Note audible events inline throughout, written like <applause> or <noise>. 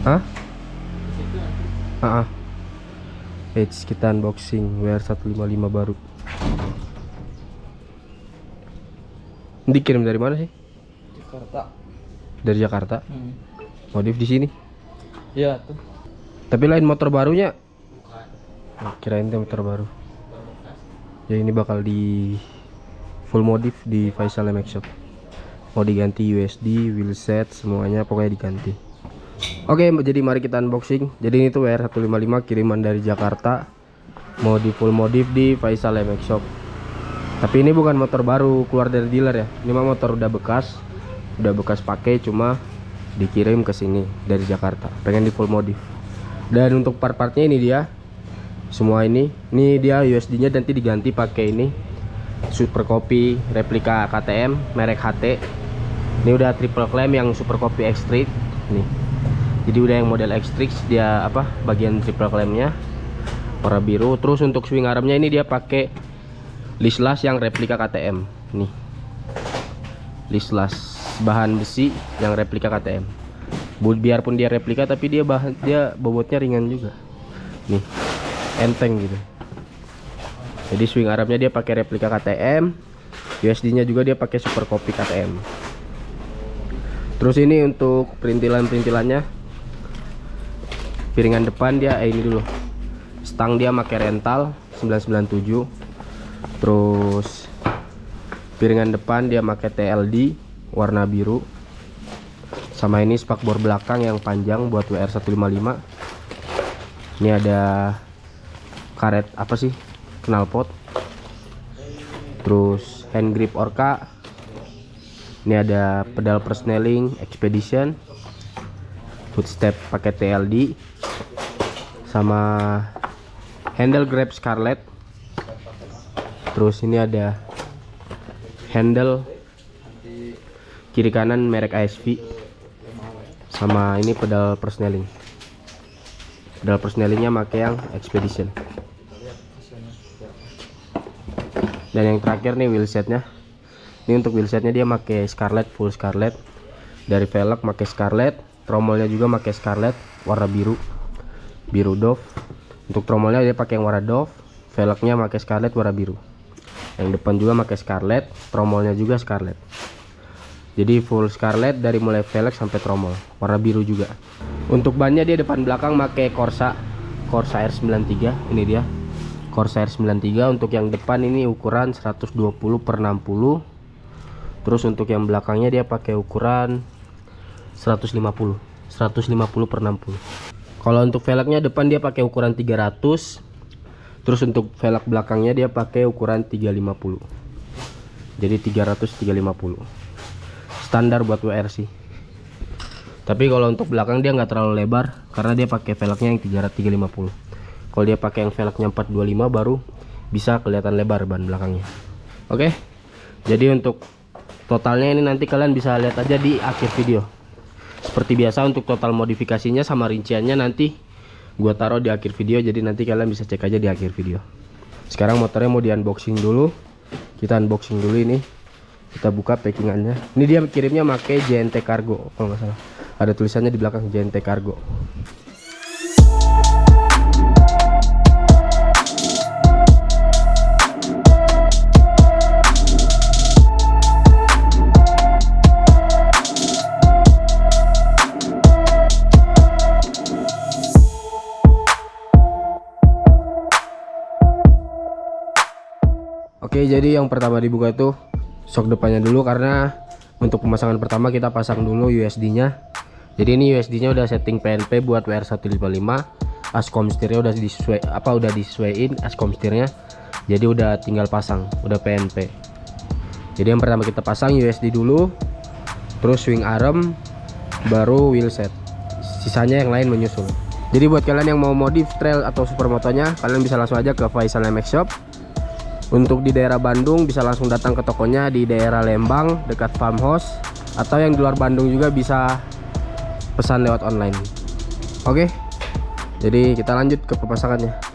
Hah? Ah, ah. Eits, kita unboxing WR155 baru. Dikirim dari mana sih? Jakarta. Dari Jakarta. Hmm. Modif di sini. Iya tuh. Tapi lain motor barunya. Oh, kirain itu motor baru. Ya ini bakal di full modif di Faisal MX Shop. Mau diganti USD, wheelset, semuanya pokoknya diganti. Oke, jadi mari kita unboxing. Jadi ini tuh WR155 kiriman dari Jakarta. Mau di full modif di Faisal MX Shop. Tapi ini bukan motor baru keluar dari dealer ya. Ini mah motor udah bekas. Udah bekas pakai cuma dikirim ke sini dari Jakarta. Pengen di full modif. Dan untuk part-partnya ini dia. Semua ini. Ini dia USD-nya nanti diganti pakai ini. Super Copy replika KTM merek HT. Ini udah triple clamp yang Super Copy X-Street. Nih. Jadi udah yang model X-Trix dia apa? Bagian triple clamp-nya warna biru. Terus untuk swing armnya ini dia pakai lislas yang replika KTM. Nih. Lislas bahan besi yang replika KTM. Biarpun dia replika tapi dia bahan dia bobotnya ringan juga. Nih. Enteng gitu. Jadi swing armnya dia pakai replika KTM. USD-nya juga dia pakai super copy KTM. Terus ini untuk perintilan-perintilannya piringan depan dia eh, ini dulu. Stang dia pakai rental 997. Terus piringan depan dia pakai TLD warna biru. Sama ini spakbor belakang yang panjang buat WR155. Ini ada karet apa sih? Knalpot. Terus hand grip Orca. Ini ada pedal persneling Expedition. Footstep pakai TLD. Sama handle grab Scarlett. Terus ini ada handle kiri kanan merek ASV. Sama ini pedal persneling. Pedal persnelingnya pakai yang Expedition. Dan yang terakhir nih wheelsetnya. Ini untuk wheelsetnya dia pakai Scarlett full Scarlett. Dari velg pakai Scarlett, tromolnya juga pakai Scarlett warna biru. Biru Dove. Untuk tromolnya dia pakai yang warna Dove, velgnya pakai Scarlett warna biru. Yang depan juga pakai Scarlett, tromolnya juga Scarlett. Jadi full Scarlett dari mulai velg sampai tromol, warna biru juga. Untuk bannya dia depan belakang pakai Corsa Corsa R93, ini dia. Corsair 93 untuk yang depan ini ukuran 120 per 60 terus untuk yang belakangnya dia pakai ukuran 150 150 per 60 kalau untuk velgnya depan dia pakai ukuran 300 terus untuk velg belakangnya dia pakai ukuran 350 jadi 300 350 standar buat WR sih. Tapi kalau untuk belakang dia nggak terlalu lebar karena dia pakai velgnya yang 300 350 kalau dia pakai yang velgnya 425 baru bisa kelihatan lebar ban belakangnya. Oke? Jadi untuk totalnya ini nanti kalian bisa lihat aja di akhir video seperti biasa untuk total modifikasinya sama rinciannya nanti gua taruh di akhir video jadi nanti kalian bisa cek aja di akhir video. Sekarang motornya mau di unboxing dulu. Kita unboxing dulu ini. Kita buka packingannya. Ini dia kirimnya pakai JNT Cargo kalau nggak salah. Ada tulisannya di belakang JNT Cargo Oke jadi yang pertama dibuka itu shock depannya dulu karena untuk pemasangan pertama kita pasang dulu USD nya jadi ini USD nya udah setting PNP buat WR155 ascom setirnya udah disesuai apa udah disesuaiin ascom setirnya. Jadi udah tinggal pasang udah PNP jadi yang pertama kita pasang USD dulu terus swing arm baru wheelset sisanya yang lain menyusul. Jadi buat kalian yang mau modif trail atau supermotonya kalian bisa langsung aja ke Faisal MX Shop untuk di daerah Bandung bisa langsung datang ke tokonya di daerah Lembang dekat farmhouse atau yang di luar Bandung juga bisa pesan lewat online. Oke. Jadi kita lanjut ke pemasangannya.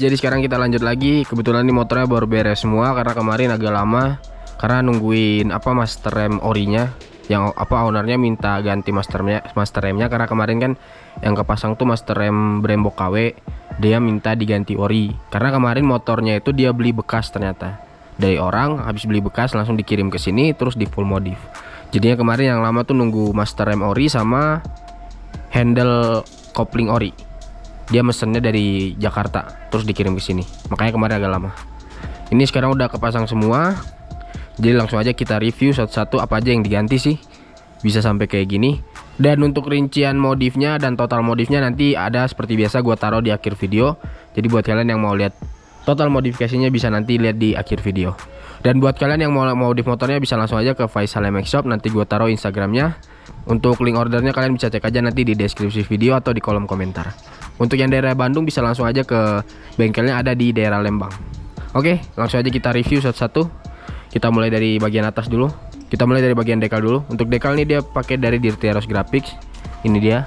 Jadi sekarang kita lanjut lagi. Kebetulan ini motornya baru beres semua karena kemarin agak lama karena nungguin apa master rem orinya yang apa ownernya minta ganti masternya master remnya karena kemarin kan yang kepasang tuh master rem Brembo KW dia minta diganti ori. Karena kemarin motornya itu dia beli bekas ternyata. Dari orang habis beli bekas langsung dikirim ke sini terus di full modif. Jadinya kemarin yang lama tuh nunggu master rem ori sama handle kopling ori dia mesennya dari Jakarta terus dikirim ke sini. Makanya kemarin agak lama. Ini sekarang udah kepasang semua. Jadi langsung aja kita review satu-satu apa aja yang diganti sih. Bisa sampai kayak gini. Dan untuk rincian modifnya dan total modifnya nanti ada seperti biasa gua taruh di akhir video. Jadi buat kalian yang mau lihat total modifikasinya bisa nanti lihat di akhir video. Dan buat kalian yang mau modif motornya bisa langsung aja ke Faisal MX Shop. Nanti gua taruh instagramnya untuk link ordernya kalian bisa cek aja nanti di deskripsi video atau di kolom komentar. Untuk yang daerah Bandung bisa langsung aja ke bengkelnya ada di daerah Lembang. Oke langsung aja kita review satu-satu. Kita mulai dari bagian atas dulu. Kita mulai dari bagian dekal dulu. Untuk dekal ini dia pakai dari Dirtiaros Graphics. Ini dia.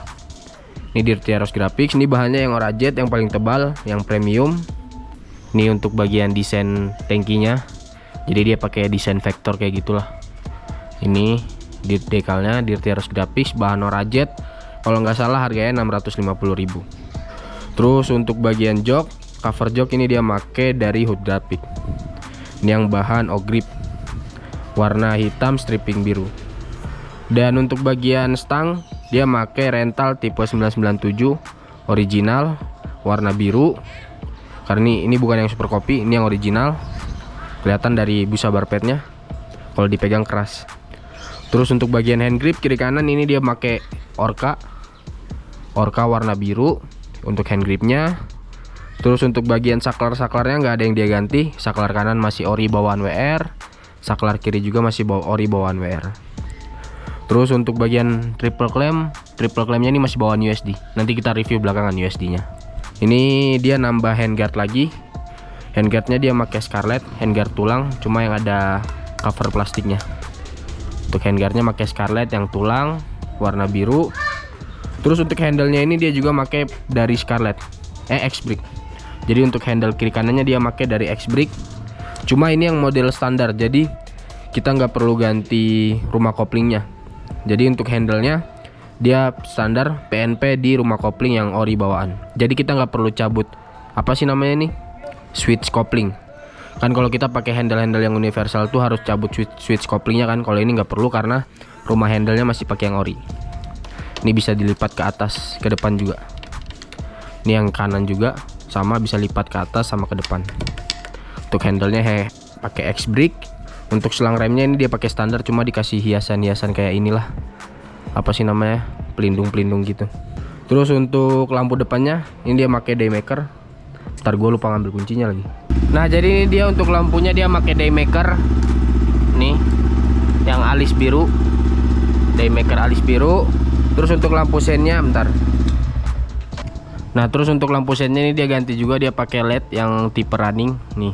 Ini Dirtiaros Graphics. Ini bahannya yang Orajet yang paling tebal yang premium. Ini untuk bagian desain tankinya. Jadi dia pakai desain vektor kayak gitulah. Ini di dekalnya Dirtiaros Graphics bahan Orajet kalau nggak salah harganya 650.000 terus untuk bagian jok cover jok ini dia pakai dari Hood Graphics ini yang bahan ogrip. Warna hitam stripping biru. Dan untuk bagian stang dia pakai rental tipe 997 original warna biru. Karena ini, ini bukan yang super kopi ini yang original. Kelihatan dari busa barpetnya. Kalau dipegang keras terus untuk bagian hand grip kiri kanan ini dia pakai orca orca warna biru untuk hand gripnya Terus untuk bagian saklar-saklarnya nggak ada yang dia ganti. Saklar kanan masih ori bawaan WR, saklar kiri juga masih bawa ori bawaan WR. Terus untuk bagian triple clamp, triple clampnya ini masih bawaan USD. Nanti kita review belakangan USD-nya. Ini dia nambah handguard lagi. Handguardnya dia pakai Scarlett, handguard tulang, cuma yang ada cover plastiknya. Untuk handguardnya pakai Scarlett yang tulang, warna biru. Terus untuk handle-nya ini dia juga pakai dari Scarlett, eh X-Brick jadi untuk handle kiri kanannya dia pakai dari X-Brick cuma ini yang model standar jadi kita nggak perlu ganti rumah koplingnya. Jadi untuk handlenya dia standar PNP di rumah kopling yang ori bawaan. Jadi kita nggak perlu cabut apa sih namanya nih switch kopling kan kalau kita pakai handle-handle yang universal tuh harus cabut switch, switch koplingnya kan. Kalau ini nggak perlu karena rumah handlenya masih pakai yang ori. Ini bisa dilipat ke atas ke depan juga. Ini yang kanan juga sama bisa lipat ke atas sama ke depan. Untuk handlenya he pakai X brick. Untuk selang remnya ini dia pakai standar cuma dikasih hiasan-hiasan kayak inilah. Apa sih namanya? Pelindung-pelindung gitu. Terus untuk lampu depannya ini dia pakai daymaker. Ntar gue lupa ngambil kuncinya lagi nah jadi ini dia untuk lampunya dia pakai daymaker nih yang alis biru daymaker alis biru terus untuk lampu sennya bentar Nah terus untuk lampu sennya ini dia ganti juga dia pakai LED yang tipe running nih.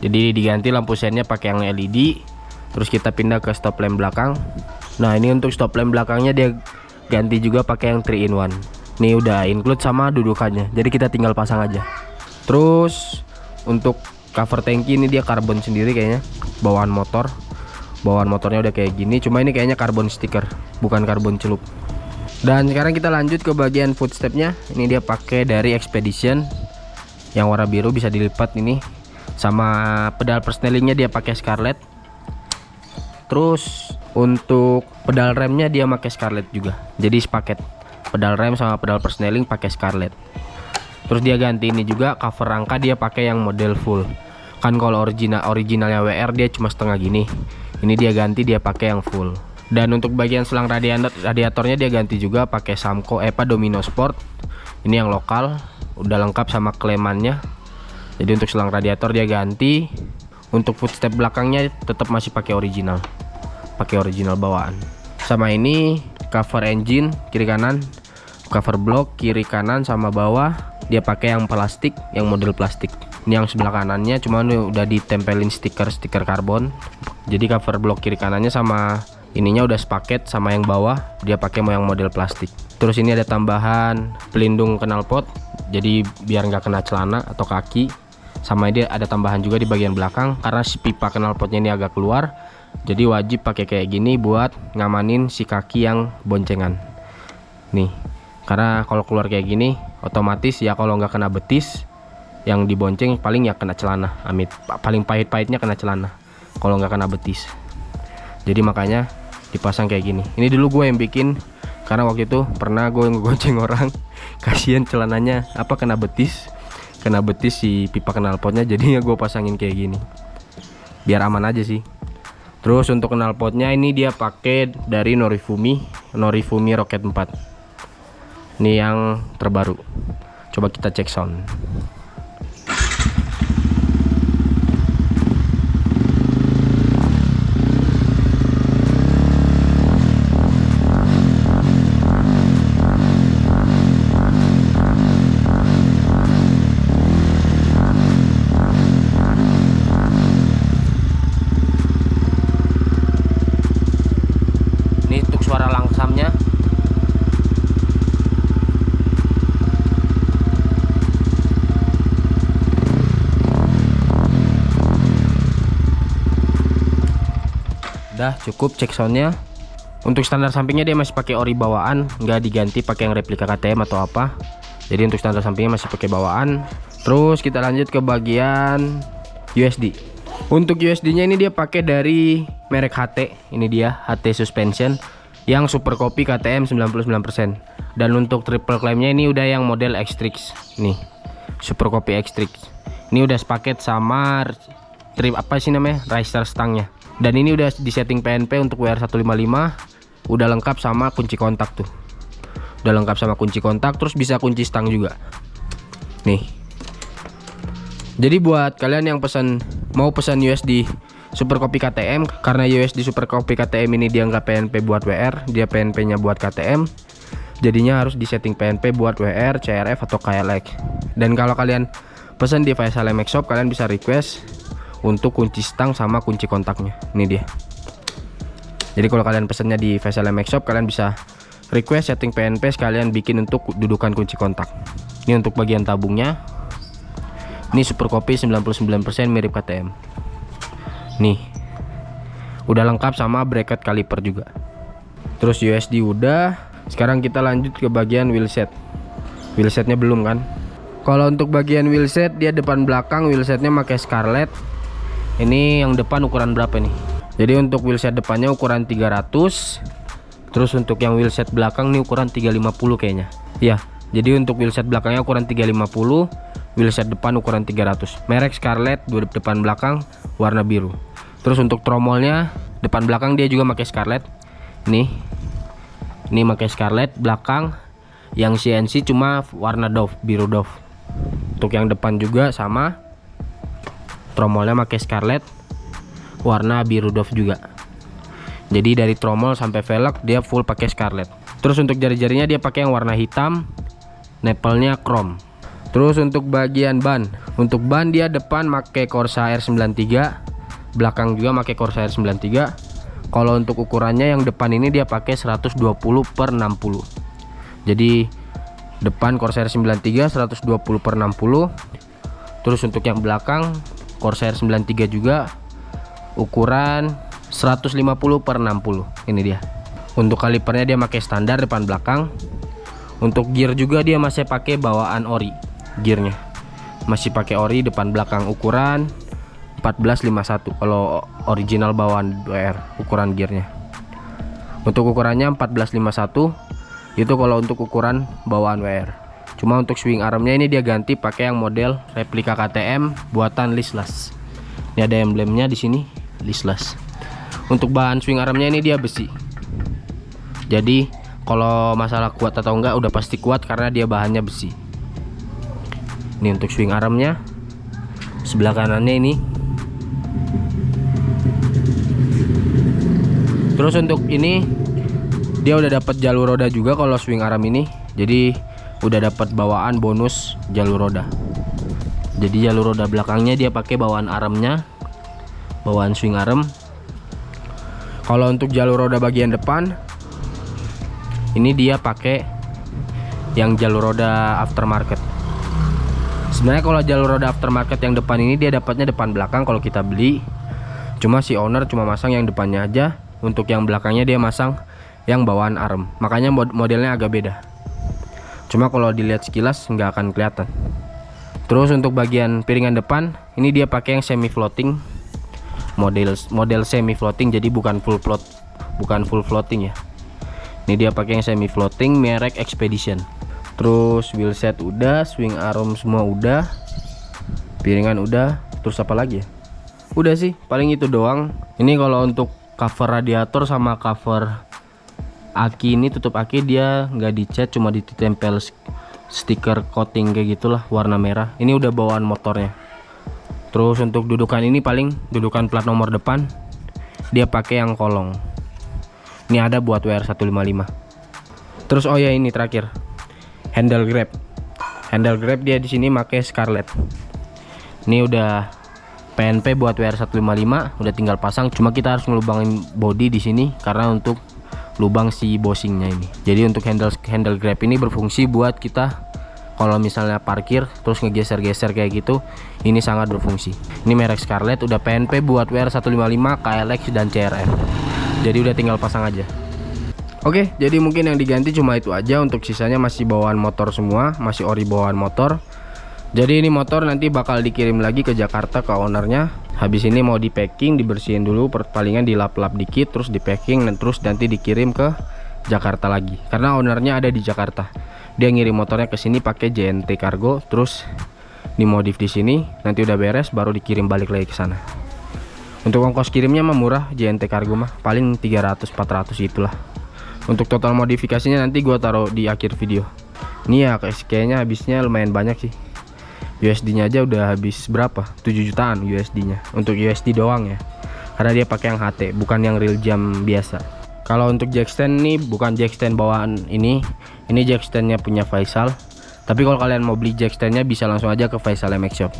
Jadi diganti lampu sennya pakai yang LED. Terus kita pindah ke stop lamp belakang. Nah ini untuk stop lamp belakangnya dia ganti juga pakai yang 3 in 1. Nih udah include sama dudukannya. Jadi kita tinggal pasang aja. Terus untuk cover tangki ini dia karbon sendiri kayaknya bawaan motor. Bawaan motornya udah kayak gini. Cuma ini kayaknya karbon stiker, bukan karbon celup dan sekarang kita lanjut ke bagian footstepnya ini dia pakai dari Expedition yang warna biru bisa dilipat ini sama pedal persnelingnya dia pakai Scarlett terus untuk pedal remnya dia pakai Scarlett juga jadi sepaket pedal rem sama pedal persneling pakai Scarlett. Terus dia ganti ini juga cover rangka dia pakai yang model full. Kan kalau original originalnya WR dia cuma setengah gini. Ini dia ganti dia pakai yang full. Dan untuk bagian selang radiator radiatornya dia ganti juga pakai Samco EPA Domino Sport. Ini yang lokal udah lengkap sama klemannya. Jadi untuk selang radiator dia ganti. Untuk footstep belakangnya tetap masih pakai original. Pakai original bawaan sama ini cover engine kiri kanan. Cover block kiri kanan sama bawah. Dia pakai yang plastik yang model plastik. Ini yang sebelah kanannya cuma udah ditempelin stiker-stiker karbon. Jadi cover block kiri kanannya sama ininya udah sepaket sama yang bawah. Dia pakai yang model plastik. Terus ini ada tambahan pelindung knalpot jadi biar nggak kena celana atau kaki. Sama dia ada tambahan juga di bagian belakang karena si pipa knalpotnya ini agak keluar jadi wajib pakai kayak gini buat ngamanin si kaki yang boncengan. Nih karena kalau keluar kayak gini otomatis ya kalau nggak kena betis yang dibonceng paling ya kena celana amit. Paling pahit-pahitnya kena celana kalau nggak kena betis. Jadi makanya dipasang kayak gini. Ini dulu gue yang bikin karena waktu itu pernah gue ngegonceng orang. <laughs> Kasihan celananya apa kena betis? Kena betis si pipa knalpotnya jadinya gue pasangin kayak gini. Biar aman aja sih terus untuk knalpotnya ini dia pakai dari Norifumi Norifumi Rocket 4 ini yang terbaru. Coba kita cek sound ini untuk suara langsamnya udah cukup cek soundnya. Untuk standar sampingnya dia masih pakai ori bawaan nggak diganti pakai yang replika KTM atau apa. Jadi untuk standar sampingnya masih pakai bawaan. Terus kita lanjut ke bagian USD untuk USD nya ini dia pakai dari merek HT ini dia HT suspension yang super copy KTM 99% dan untuk triple claimnya ini udah yang model X-Trix nih super copy X-Trix ini udah sepaket sama trip apa sih namanya riser stangnya dan ini udah disetting PNP untuk WR155 udah lengkap sama kunci kontak tuh udah lengkap sama kunci kontak terus bisa kunci stang juga nih jadi buat kalian yang pesan mau pesan USD Super Copy KTM karena USD Super Copy KTM ini dia nggak PNP buat WR, dia PNP nya buat KTM. Jadinya harus disetting PNP buat WR, CRF atau KLX. Dan kalau kalian pesan di Faisal Shop kalian bisa request untuk kunci stang sama kunci kontaknya. Ini dia. Jadi kalau kalian pesannya di MX Shop kalian bisa request setting PNP sekalian bikin untuk dudukan kunci kontak. Ini untuk bagian tabungnya. Ini super copy 99% mirip KTM. Nih. Udah lengkap sama bracket kaliper juga. Terus USD udah. Sekarang kita lanjut ke bagian wheelset. Wheelsetnya belum kan? Kalau untuk bagian wheelset dia depan belakang wheelsetnya pakai Scarlett. Ini yang depan ukuran berapa nih? Jadi untuk wheelset depannya ukuran 300. Terus untuk yang wheelset belakang nih ukuran 350 kayaknya. Iya. Jadi untuk wheelset belakangnya ukuran 350, wheelset depan ukuran 300. Merek Scarlett dua depan belakang warna biru. Terus untuk tromolnya depan belakang dia juga pakai Scarlett. Nih. Ini pakai Scarlett belakang yang CNC cuma warna Dove, biru Dove. Untuk yang depan juga sama. Tromolnya pakai Scarlett warna biru Dove juga. Jadi dari tromol sampai velg dia full pakai Scarlett. Terus untuk jari-jarinya dia pakai yang warna hitam, nepelnya chrome. Terus untuk bagian ban, untuk ban dia depan pakai Corsair 93, belakang juga pakai Corsair 93. Kalau untuk ukurannya yang depan ini dia pakai 120 per 60. Jadi depan Corsair 93 120 per 60. Terus untuk yang belakang Corsair 93 juga ukuran 150 per 60. Ini dia. Untuk kalipernya dia pakai standar depan belakang. Untuk gear juga dia masih pakai bawaan ori gearnya masih pakai ori depan belakang ukuran 1451 kalau original bawaan WR ukuran gearnya untuk ukurannya 1451 itu kalau untuk ukuran bawaan WR cuma untuk swing armnya ini dia ganti pakai yang model replika KTM buatan Lislas. Ini ada emblemnya di sini Lislas. Untuk bahan swing armnya ini dia besi. Jadi kalau masalah kuat atau enggak udah pasti kuat karena dia bahannya besi. Ini untuk swing armnya. Sebelah kanannya ini. Terus untuk ini dia udah dapat jalur roda juga kalau swing arm ini. Jadi udah dapat bawaan bonus jalur roda. Jadi jalur roda belakangnya dia pakai bawaan armnya bawaan swing arm kalau untuk jalur roda bagian depan ini dia pakai yang jalur roda aftermarket. Sebenarnya kalau jalur roda aftermarket yang depan ini dia dapatnya depan belakang kalau kita beli. Cuma si owner cuma masang yang depannya aja. Untuk yang belakangnya dia masang yang bawaan arm makanya mod modelnya agak beda cuma kalau dilihat sekilas nggak akan kelihatan. Terus untuk bagian piringan depan ini dia pakai yang semi floating model model semi floating jadi bukan full float bukan full floating ya. Ini dia pakai yang semi floating merek expedition. Terus wheel set udah swing arm semua udah piringan udah. Terus apa lagi ya? Udah sih paling itu doang. Ini kalau untuk cover radiator sama cover aki ini tutup aki dia nggak dicat cuma ditempel stiker coating kayak gitulah warna merah. Ini udah bawaan motornya. Terus untuk dudukan ini paling dudukan plat nomor depan dia pakai yang kolong. Ini ada buat WR155 terus oh ya ini terakhir. Handle grab. Handle grab dia di sini pakai Scarlett. Ini udah PNP buat WR155 udah tinggal pasang. Cuma kita harus ngelubangin body di sini karena untuk lubang si bosingnya ini. Jadi untuk handle handle grab ini berfungsi buat kita kalau misalnya parkir terus ngegeser-geser kayak gitu ini sangat berfungsi. Ini merek Scarlett udah PNP buat WR155 KLX dan CRF jadi udah tinggal pasang aja. Oke jadi mungkin yang diganti cuma itu aja untuk sisanya masih bawaan motor semua masih ori bawaan motor. Jadi ini motor nanti bakal dikirim lagi ke Jakarta ke ownernya habis ini mau di packing dibersihin dulu perpalingan dilap-lap dikit terus di packing dan terus nanti dikirim ke Jakarta lagi. Karena ownernya ada di Jakarta. Dia ngirim motornya ke sini pakai JNT Cargo terus dimodif di sini nanti udah beres baru dikirim balik lagi ke sana. Untuk ongkos kirimnya mah murah JNT Cargo mah. Paling 300 400 itulah. Untuk total modifikasinya nanti gua taruh di akhir video. Ini ya kayaknya habisnya lumayan banyak sih USD nya aja udah habis berapa? 7 jutaan USD nya untuk USD doang ya. Karena dia pakai yang HT bukan yang real jam biasa. Kalau untuk jack stand nih bukan jack stand bawaan ini. Ini jack standnya punya Faisal. Tapi kalau kalian mau beli jack standnya bisa langsung aja ke Faisal MX Shop.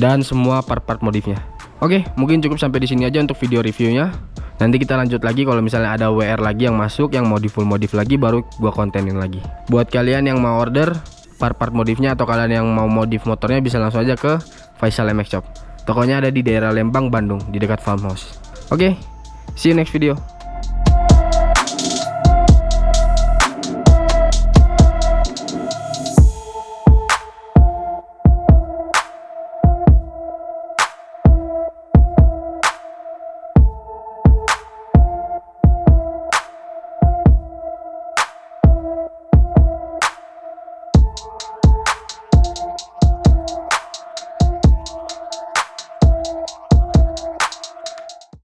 Dan semua part-part modifnya. Oke mungkin cukup sampai di sini aja untuk video reviewnya. Nanti kita lanjut lagi kalau misalnya ada WR lagi yang masuk yang modif full modif lagi baru gua kontenin lagi. Buat kalian yang mau order part-part modifnya atau kalian yang mau modif motornya bisa langsung aja ke Faisal MX Shop. Tokonya ada di daerah Lembang Bandung di dekat farmhouse. Oke see you next video